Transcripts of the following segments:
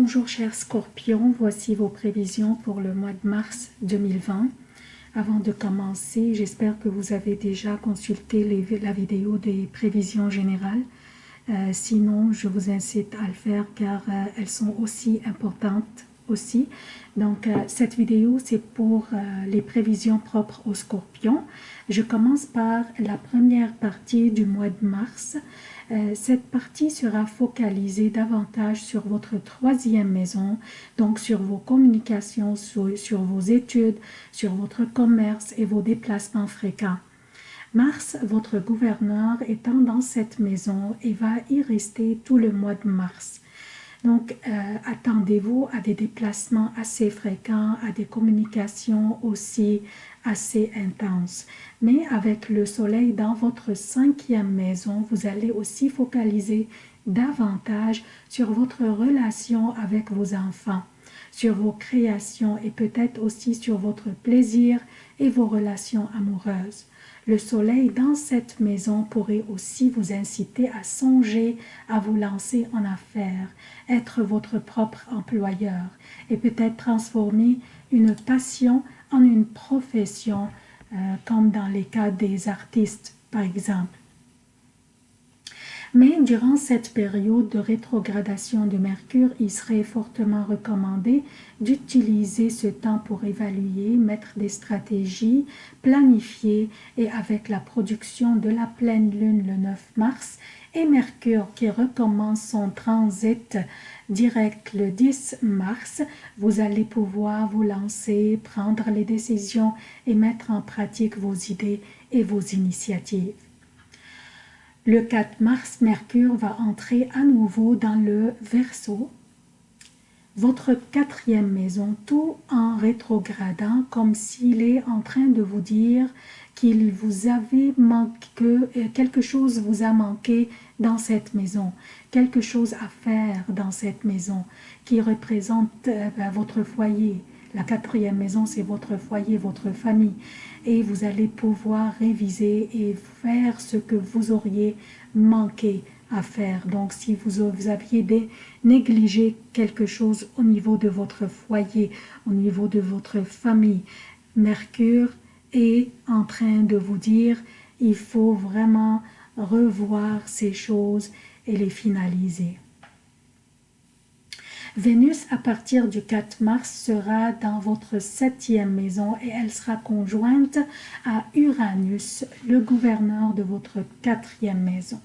Bonjour chers scorpions, voici vos prévisions pour le mois de mars 2020. Avant de commencer, j'espère que vous avez déjà consulté la vidéo des prévisions générales. Euh, sinon, je vous incite à le faire car euh, elles sont aussi importantes Donc, euh, cette vidéo, c'est pour les prévisions propres aux scorpions. Je commence par la première partie du mois de mars. Euh, cette partie sera focalisée davantage sur votre troisième maison, donc sur vos communications, sur, vos études, sur votre commerce et vos déplacements fréquents. Mars, votre gouverneur, étant dans cette maison et va y rester tout le mois de mars. Donc, euh, attendez-vous à des déplacements assez fréquents, à des communications aussi assez intenses. Mais avec le soleil dans votre cinquième maison, vous allez aussi focaliser davantage sur votre relation avec vos enfants, sur vos créations et peut-être aussi sur votre plaisir et vos relations amoureuses. Le soleil dans cette maison pourrait aussi vous inciter à songer à vous lancer en affaires, être votre propre employeur et peut-être transformer une passion en une profession, euh, comme dans les cas des artistes par exemple. Mais durant cette période de rétrogradation de Mercure, il serait fortement recommandé d'utiliser ce temps pour évaluer, mettre des stratégies, planifier et avec la production de la pleine lune le 9 mars et Mercure qui recommence son transit direct le 10 mars, vous allez pouvoir vous lancer, prendre les décisions et mettre en pratique vos idées et vos initiatives. Le 4 mars, Mercure va entrer à nouveau dans le Verseau, votre quatrième maison, tout en rétrogradant, comme s'il est en train de vous dire qu'il vous avait manqué, que euh, quelque chose vous a manqué dans cette maison, quelque chose à faire dans cette maison qui représente euh, ben, votre foyer. La quatrième maison, c'est votre foyer, votre famille et vous allez pouvoir réviser et faire ce que vous auriez manqué à faire. Donc, si vous, aviez négligé quelque chose au niveau de votre foyer, au niveau de votre famille, Mercure est en train de vous dire il faut vraiment revoir ces choses et les finaliser. Vénus, à partir du 4 mars, sera dans votre septième maison et elle sera conjointe à Uranus, le gouverneur de votre quatrième maison.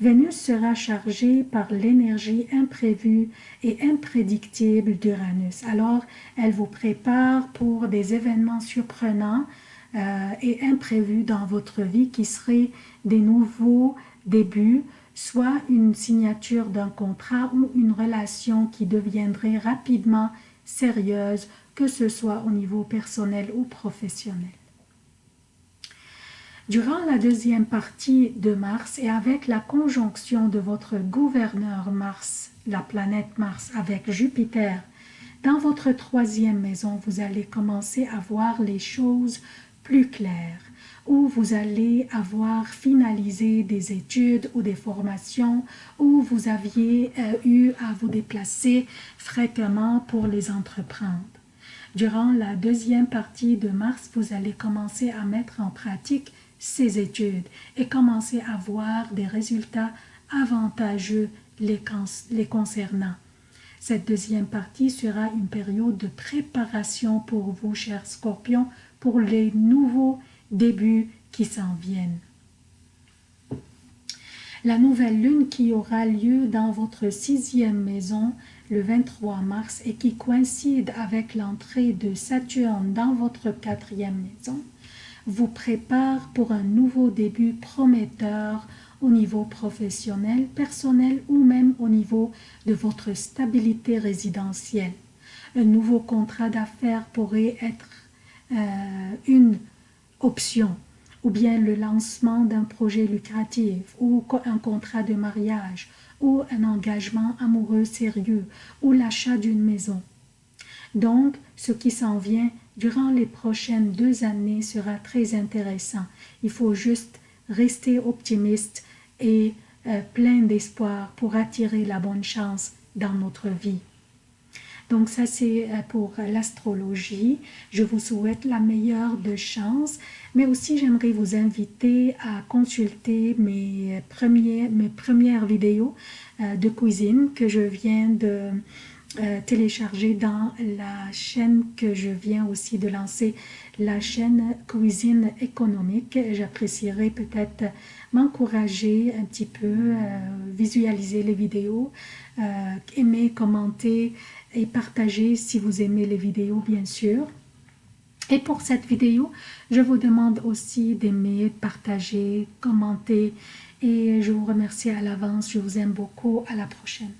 Vénus sera chargée par l'énergie imprévue et imprédictible d'Uranus. Alors, elle vous prépare pour des événements surprenants euh, et imprévus dans votre vie qui seraient des nouveaux débuts, soit une signature d'un contrat ou une relation qui deviendrait rapidement sérieuse, que ce soit au niveau personnel ou professionnel. Durant la deuxième partie de Mars et avec la conjonction de votre gouverneur Mars, la planète Mars avec Jupiter, dans votre troisième maison, vous allez commencer à voir les choses plus claires où vous allez avoir finalisé des études ou des formations, où vous aviez euh, eu à vous déplacer fréquemment pour les entreprendre. Durant la deuxième partie de mars, vous allez commencer à mettre en pratique ces études et commencer à voir des résultats avantageux les, les concernant. Cette deuxième partie sera une période de préparation pour vous, chers scorpions, pour les nouveaux débuts qui s'en viennent. La nouvelle lune qui aura lieu dans votre sixième maison le 23 mars et qui coïncide avec l'entrée de Saturne dans votre quatrième maison vous prépare pour un nouveau début prometteur au niveau professionnel, personnel ou même au niveau de votre stabilité résidentielle. Un nouveau contrat d'affaires pourrait être euh, une option ou bien le lancement d'un projet lucratif ou un contrat de mariage ou un engagement amoureux sérieux ou l'achat d'une maison. Donc, ce qui s'en vient durant les prochaines deux années sera très intéressant. Il faut juste rester optimiste et euh, plein d'espoir pour attirer la bonne chance dans notre vie. Donc ça c'est euh, pour l'astrologie. Je vous souhaite la meilleure de chance, mais aussi j'aimerais vous inviter à consulter mes, premiers, mes premières vidéos euh, de cuisine que je viens de euh, télécharger dans la chaîne que je viens aussi de lancer, la chaîne Cuisine économique. J'apprécierais peut-être m'encourager un petit peu, visualiser les vidéos, aimer, commenter, et partagez si vous aimez les vidéos bien sûr. Et pour cette vidéo, je vous demande aussi d'aimer, partager, commenter et je vous remercie à l'avance. Je vous aime beaucoup. À la prochaine.